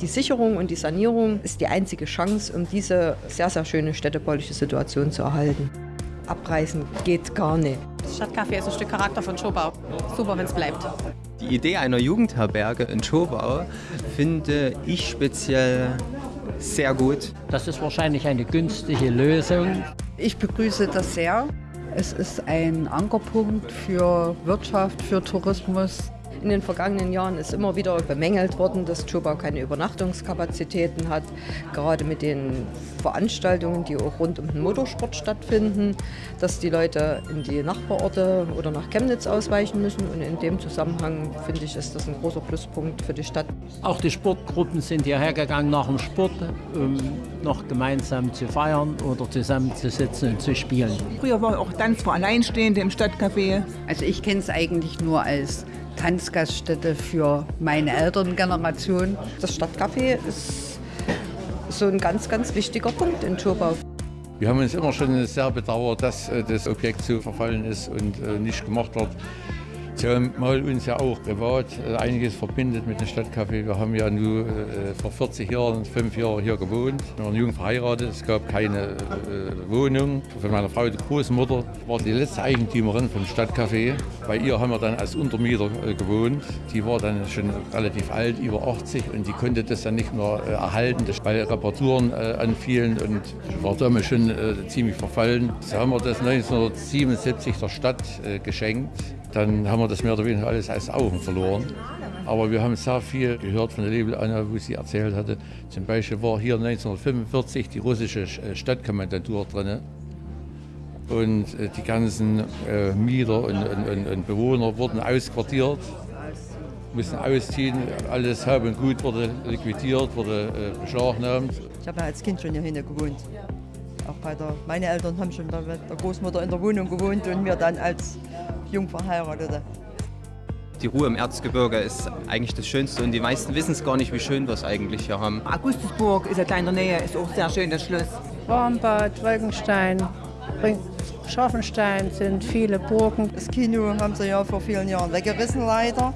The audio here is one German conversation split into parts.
Die Sicherung und die Sanierung ist die einzige Chance, um diese sehr, sehr schöne städtebauliche Situation zu erhalten. Abreißen geht gar nicht. Das Stadtcafé ist ein Stück Charakter von Schobau. Super, wenn es bleibt. Die Idee einer Jugendherberge in Schobau finde ich speziell sehr gut. Das ist wahrscheinlich eine günstige Lösung. Ich begrüße das sehr. Es ist ein Ankerpunkt für Wirtschaft, für Tourismus. In den vergangenen Jahren ist immer wieder bemängelt worden, dass Schobau keine Übernachtungskapazitäten hat, gerade mit den Veranstaltungen, die auch rund um den Motorsport stattfinden, dass die Leute in die Nachbarorte oder nach Chemnitz ausweichen müssen. Und in dem Zusammenhang finde ich, ist das ein großer Pluspunkt für die Stadt. Auch die Sportgruppen sind hierher gegangen nach dem Sport, um noch gemeinsam zu feiern oder zusammenzusitzen und zu spielen. Früher war auch Tanz für Alleinstehende im Stadtcafé. Also ich kenne es eigentlich nur als Tanzgaststätte für meine Elterngeneration. Das Stadtcafé ist so ein ganz, ganz wichtiger Punkt in Schobau. Wir haben uns immer schon sehr bedauert, dass äh, das Objekt so verfallen ist und äh, nicht gemacht wird. Zumal uns ja auch privat äh, einiges verbindet mit dem Stadtcafé. Wir haben ja nur äh, vor 40 Jahren, fünf Jahre hier gewohnt. Wir waren jung verheiratet, es gab keine äh, Wohnung. Von meiner Frau, die Großmutter, war die letzte Eigentümerin vom Stadtcafé. Bei ihr haben wir dann als Untermieter gewohnt. Die war dann schon relativ alt, über 80 und die konnte das dann nicht mehr erhalten, weil Reparaturen anfielen und war damals schon ziemlich verfallen. So haben wir das 1977 der Stadt geschenkt dann haben wir das mehr oder weniger alles als Augen verloren. Aber wir haben sehr viel gehört von der Label Anna, wo sie erzählt hatte. Zum Beispiel war hier 1945 die russische äh, Stadtkommandantur drin. Und äh, die ganzen äh, Mieter und, und, und, Bewohner wurden ausquartiert, mussten ausziehen. Alles Hab und Gut wurde liquidiert, wurde beschlagnahmt. Ich habe ja als Kind schon hier hinten gewohnt. Auch bei der, meine Eltern haben schon mit der Großmutter in der Wohnung gewohnt und wir dann als jung verheiratete. Die Ruhe im Erzgebirge ist eigentlich das Schönste und die meisten wissen es gar nicht, wie schön wir es eigentlich hier haben. Augustusburg ist ja da in der Nähe, ist auch sehr schön, das Schloss. Warmbad, Wolkenstein, Scharfenstein sind viele Burgen. Das Kino haben sie ja vor vielen Jahren weggerissen leider.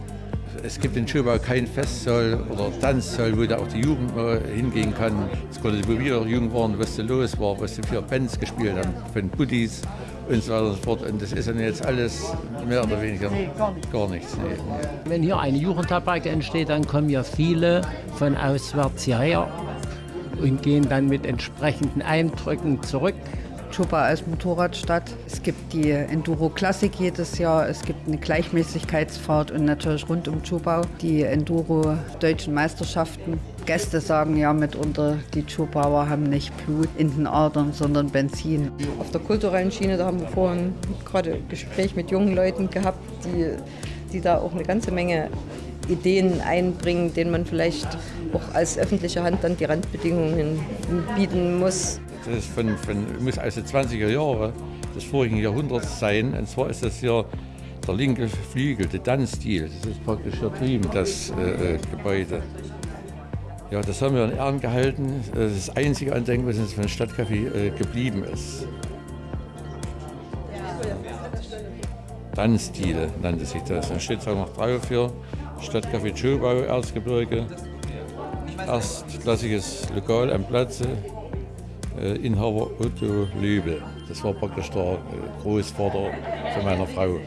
Es gibt in Schöbau kein Festsaal oder Tanzsaal, wo da auch die Jugend hingehen kann. Es konnte, wo wir jung waren, was da los war, was sie für Bands gespielt haben, von Buddies und so weiter und so fort. Und das ist dann jetzt alles mehr oder weniger nee, gar, nicht. gar nichts. Nee. Wenn hier eine Jugendherberge entsteht, dann kommen ja viele von auswärts hierher und gehen dann mit entsprechenden Eindrücken zurück. Chupa als Motorradstadt. Es gibt die Enduro Classic jedes Jahr. Es gibt eine Gleichmäßigkeitsfahrt und natürlich rund um Chubau die Enduro Deutschen Meisterschaften. Gäste sagen ja mitunter, die Chubauer haben nicht Blut in den Adern, sondern Benzin. Auf der kulturellen Schiene, da haben wir vorhin gerade ein Gespräch mit jungen Leuten gehabt, die, die da auch eine ganze Menge Ideen einbringen, denen man vielleicht auch als öffentliche Hand dann die Randbedingungen bieten muss. Das ist von, von, muss also 20er Jahre des vorigen Jahrhunderts sein. Und zwar ist das hier der linke Flügel, der Dann-Stil. Das ist praktisch hier drüben, das äh, Gebäude. Ja, das haben wir in Ehren gehalten. Das ist das einzige Andenken, was uns von Stadtcafé äh, geblieben ist. Dann-Stile nannte sich das. Da steht es auch noch drauf hier. Stadtcafé Schobau, Erzgebirge. Erstklassiges Lokal am Platze. Äh, Inhaber Otto Löbel. Das war praktisch der äh, Großvater von meiner Frau.